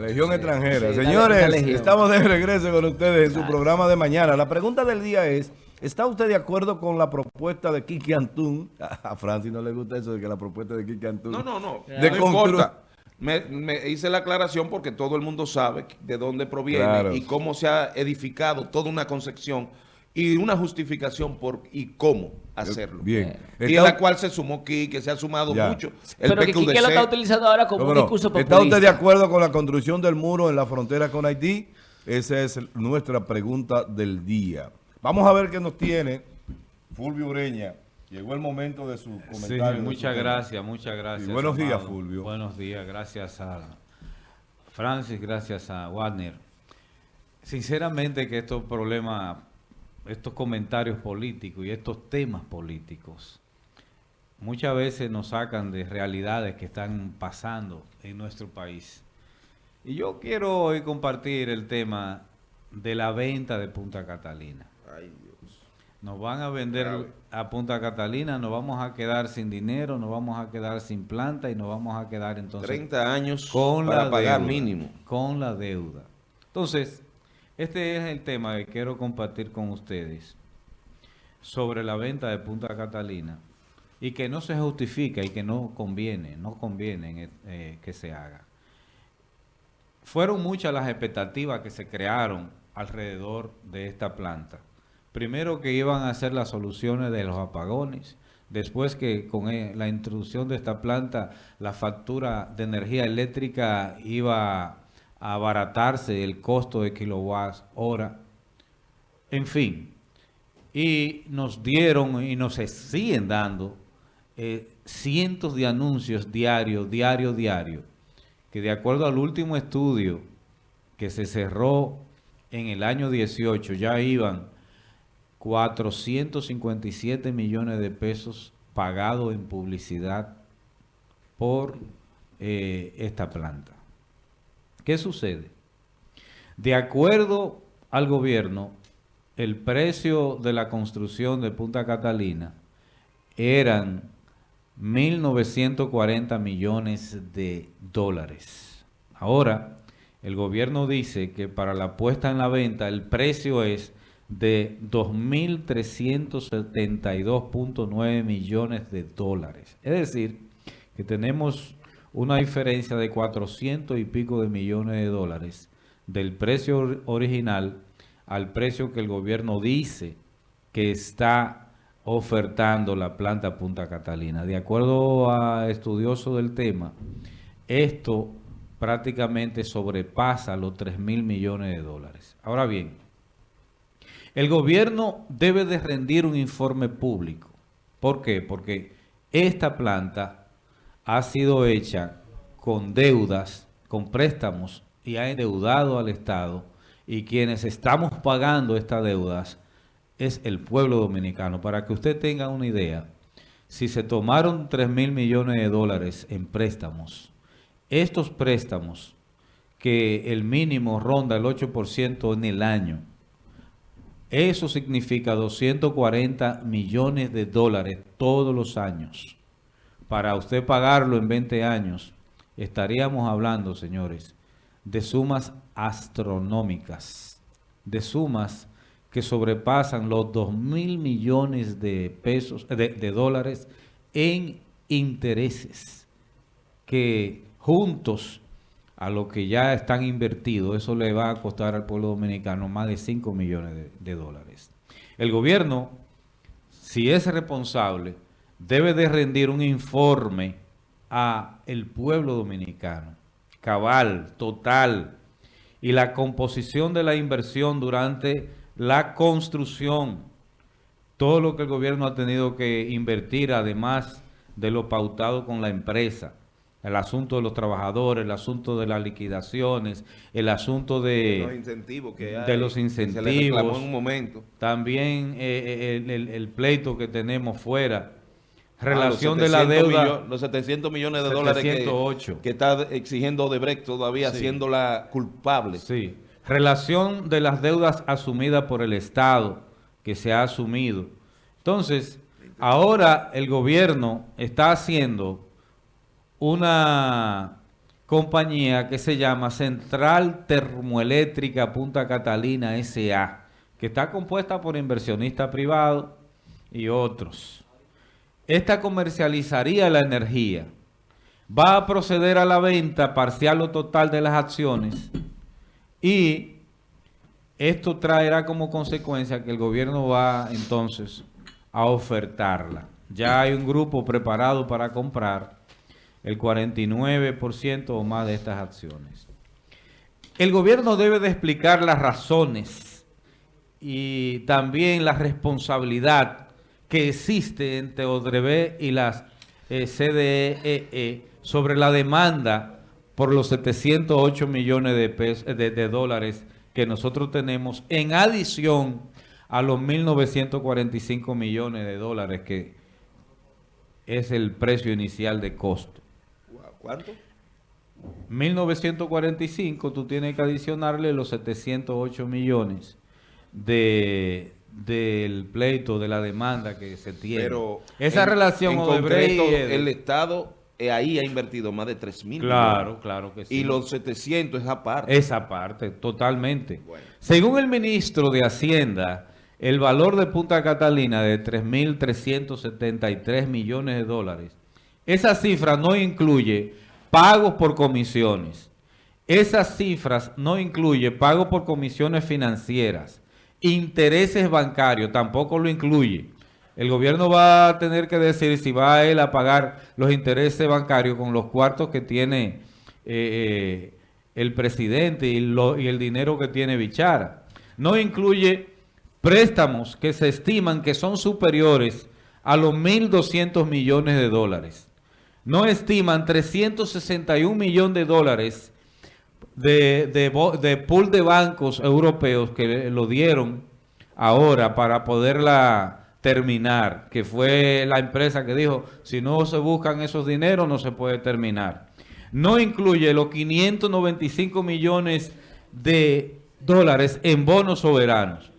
Legión extranjera. Señores, estamos de regreso con ustedes en su programa de mañana. La pregunta del día es, ¿está usted de acuerdo con la propuesta de Kiki Antún? A Francis no le gusta eso de que la propuesta de Kiki Antún... No, no, no. De no importa. Me, hice la aclaración porque todo el mundo sabe de dónde proviene y cómo se ha edificado toda una concepción y una justificación por y cómo hacerlo. Bien. Y a la cual se sumó que se ha sumado mucho. El Pero que lo está utilizando ahora como un discurso populista. ¿Está usted de acuerdo con la construcción del muro en la frontera con Haití? Esa es nuestra pregunta del día. Vamos a ver qué nos tiene Fulvio Ureña. Llegó el momento de su comentario. Sí, muchas gracias, muchas gracias. buenos días, Fulvio. Buenos días, gracias a Francis, gracias a Wagner. Sinceramente que estos problemas estos comentarios políticos y estos temas políticos muchas veces nos sacan de realidades que están pasando en nuestro país. Y yo quiero hoy compartir el tema de la venta de Punta Catalina. Ay, Dios. Nos van a vender a Punta Catalina, nos vamos a quedar sin dinero, nos vamos a quedar sin planta y nos vamos a quedar entonces... 30 años con para pagar mínimo. Con la deuda. Entonces, este es el tema que quiero compartir con ustedes sobre la venta de Punta Catalina y que no se justifica y que no conviene, no conviene eh, que se haga. Fueron muchas las expectativas que se crearon alrededor de esta planta. Primero que iban a ser las soluciones de los apagones, después que con eh, la introducción de esta planta la factura de energía eléctrica iba abaratarse el costo de kilowatts hora. En fin, y nos dieron y nos siguen dando eh, cientos de anuncios diarios, diario, diario, que de acuerdo al último estudio que se cerró en el año 18, ya iban 457 millones de pesos pagados en publicidad por eh, esta planta. ¿Qué sucede? De acuerdo al gobierno, el precio de la construcción de Punta Catalina eran 1.940 millones de dólares. Ahora, el gobierno dice que para la puesta en la venta el precio es de 2.372.9 millones de dólares. Es decir, que tenemos una diferencia de 400 y pico de millones de dólares del precio original al precio que el gobierno dice que está ofertando la planta Punta Catalina. De acuerdo a estudiosos del tema, esto prácticamente sobrepasa los 3 mil millones de dólares. Ahora bien, el gobierno debe de rendir un informe público. ¿Por qué? Porque esta planta ha sido hecha con deudas, con préstamos y ha endeudado al Estado y quienes estamos pagando estas deudas es el pueblo dominicano. Para que usted tenga una idea, si se tomaron 3 mil millones de dólares en préstamos, estos préstamos que el mínimo ronda el 8% en el año, eso significa 240 millones de dólares todos los años para usted pagarlo en 20 años, estaríamos hablando, señores, de sumas astronómicas, de sumas que sobrepasan los 2 mil millones de pesos, de, dólares en intereses, que juntos a lo que ya están invertidos, eso le va a costar al pueblo dominicano más de 5 millones de dólares. El gobierno, si es responsable, debe de rendir un informe a el pueblo dominicano, cabal, total, y la composición de la inversión durante la construcción, todo lo que el gobierno ha tenido que invertir, además de lo pautado con la empresa, el asunto de los trabajadores, el asunto de las liquidaciones, el asunto de los incentivos que de los incentivos, en un momento. también eh, eh, el pleito que tenemos fuera Ah, Relación de la deuda. los 700 millones de dólares que, está exigiendo Odebrecht todavía haciéndola culpable. Sí. Relación de las deudas asumidas por el Estado, que se ha asumido. Entonces, ahora el gobierno está haciendo una compañía que se llama Central Termoeléctrica Punta Catalina S.A., que está compuesta por inversionistas privados y otros. Esta comercializaría la energía. Va a proceder a la venta parcial o total de las acciones y esto traerá como consecuencia que el gobierno va entonces a ofertarla. Ya hay un grupo preparado para comprar el 49% o más de estas acciones. El gobierno debe de explicar las razones y también la responsabilidad que existe entre Odrebe y las eh, CDEE e sobre la demanda por los 708 millones de, pesos, de, de dólares que nosotros tenemos en adición a los 1.945 millones de dólares que es el precio inicial de costo. ¿Cuánto? 1945 tú tienes que adicionarle los 708 millones de del pleito, de la demanda que se tiene. Pero esa relación en concreto, el Estado eh, ahí ha invertido más de 3 mil Claro, claro que sí. Y los 700 es aparte. Esa parte, totalmente. Según el ministro de Hacienda, el valor de Punta Catalina de 3.373 millones de dólares, esa cifra no incluye pagos por comisiones. Esas cifras no incluye pagos por comisiones financieras, intereses bancarios, tampoco lo incluye. El gobierno va a tener que decir si va a él a pagar los intereses bancarios con los cuartos que tiene eh, eh, el presidente y, y el dinero que tiene Bichara. No incluye préstamos que se estiman que son superiores a los 1.200 millones de dólares no estiman 361 millones de dólares de, de, pool de bancos europeos que lo dieron ahora para poderla terminar, que fue la empresa que dijo, si no se buscan esos dineros no se puede terminar. No incluye los 595 millones de dólares en bonos soberanos.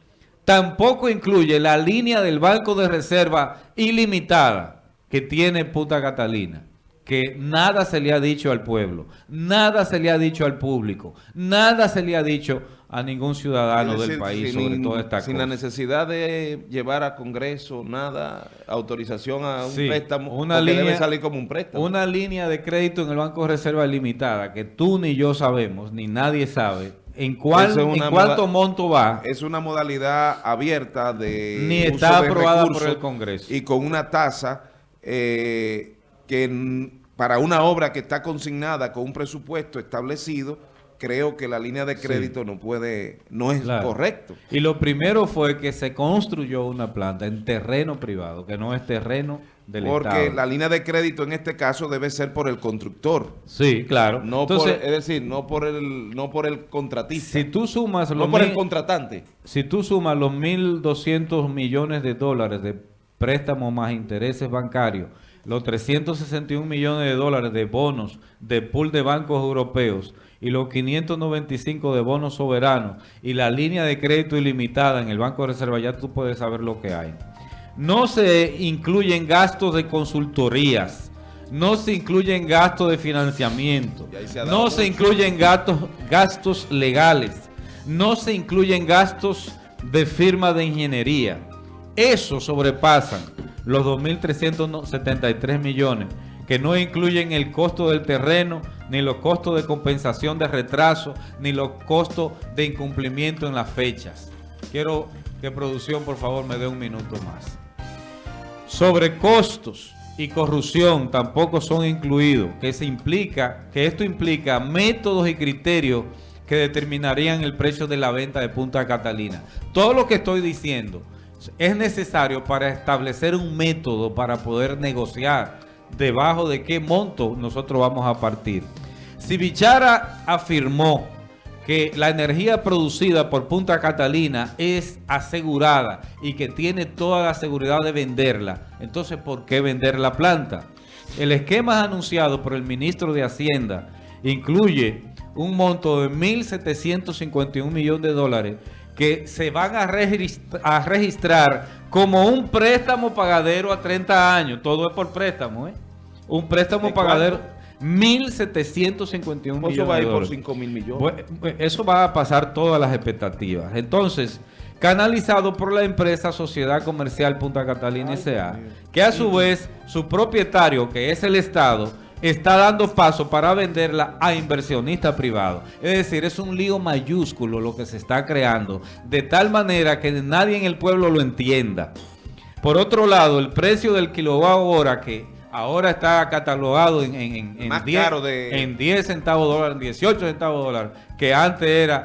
Tampoco incluye la línea del Banco de Reserva ilimitada que tiene Punta Catalina que nada se le ha dicho al pueblo, nada se le ha dicho al público, nada se le ha dicho a ningún ciudadano del país sobre toda esta Sin la necesidad de llevar a Congreso nada, autorización a un préstamo, una línea, debe salir como un préstamo. Una línea de crédito en el Banco de Reserva limitada que tú ni yo sabemos, ni nadie sabe ¿En, cuál, ¿En cuánto monto va? Es una modalidad abierta de Ni está aprobada por el Congreso. Y con una tasa eh, que para una obra que está consignada con un presupuesto establecido, creo que la línea de crédito no puede, no es correcto. Y lo primero fue que se construyó una planta en terreno privado, que no es terreno del Porque la línea de crédito en este caso debe ser por el constructor. Sí, claro. No Entonces, es decir, no por el no por el contratista. Si tú sumas no por el contratante. Si tú sumas los 1.200 millones de dólares de préstamos más intereses bancarios los 361 millones de dólares de bonos de pool de bancos europeos y los 595 de bonos soberanos y la línea de crédito ilimitada en el Banco de Reserva, ya tú puedes saber lo que hay. No se incluyen gastos de consultorías, no se incluyen gastos de financiamiento, no se incluyen gastos, gastos legales, no se incluyen gastos de firma de ingeniería. Eso sobrepasan los 2.373 millones, que no incluyen el costo del terreno, ni los costos de compensación de retraso, ni los costos de incumplimiento en las fechas. Quiero que producción, por favor, me dé un minuto más. Sobre costos y corrupción tampoco son incluidos, que, se implica, que esto implica métodos y criterios que determinarían el precio de la venta de Punta Catalina. Todo lo que estoy diciendo es necesario para establecer un método para poder negociar debajo de qué monto nosotros vamos a partir. Si Bichara afirmó que la energía producida por Punta Catalina es asegurada y que tiene toda la seguridad de venderla, entonces ¿por qué vender la planta? El esquema anunciado por el ministro de Hacienda incluye un monto de 1.751 millones de dólares que se van a, registrar como un préstamo pagadero a 30 años. Todo es por préstamo, ¿eh? Un préstamo pagadero 1.751 millones Eso va a ir por 5 mil millones. eso va a pasar todas las expectativas. Entonces, canalizado por la empresa Sociedad Comercial Punta Catalina S.A., que a su vez su propietario, que es el Estado, está dando paso para venderla a inversionistas privados. Es decir, es un lío mayúsculo lo que se está creando, de tal manera que nadie en el pueblo lo entienda. Por otro lado, el precio del kilowatt hora que ahora está catalogado en, en, en, 10, de... en 10 centavos de dólar, en 18 centavos de dólar, que antes era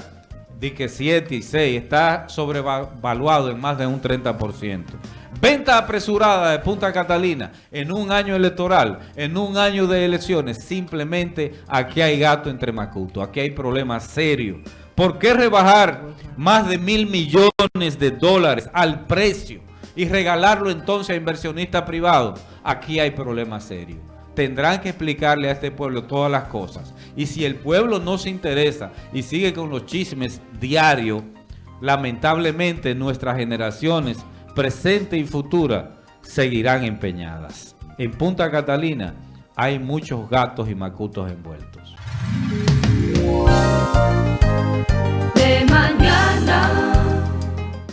de que 7 y 6, está sobrevaluado en más de un 30%. Venta apresurada de Punta Catalina en un año electoral, en un año de elecciones. Simplemente aquí hay gato entre macuto, aquí hay problemas serios. ¿Por qué rebajar más de mil millones de dólares al precio y regalarlo entonces a inversionistas privados? Aquí hay problemas serios. Tendrán que explicarle a este pueblo todas las cosas. Y si el pueblo no se interesa y sigue con los chismes diarios, lamentablemente nuestras generaciones presente y futura, seguirán empeñadas. En Punta Catalina hay muchos gatos y macutos envueltos.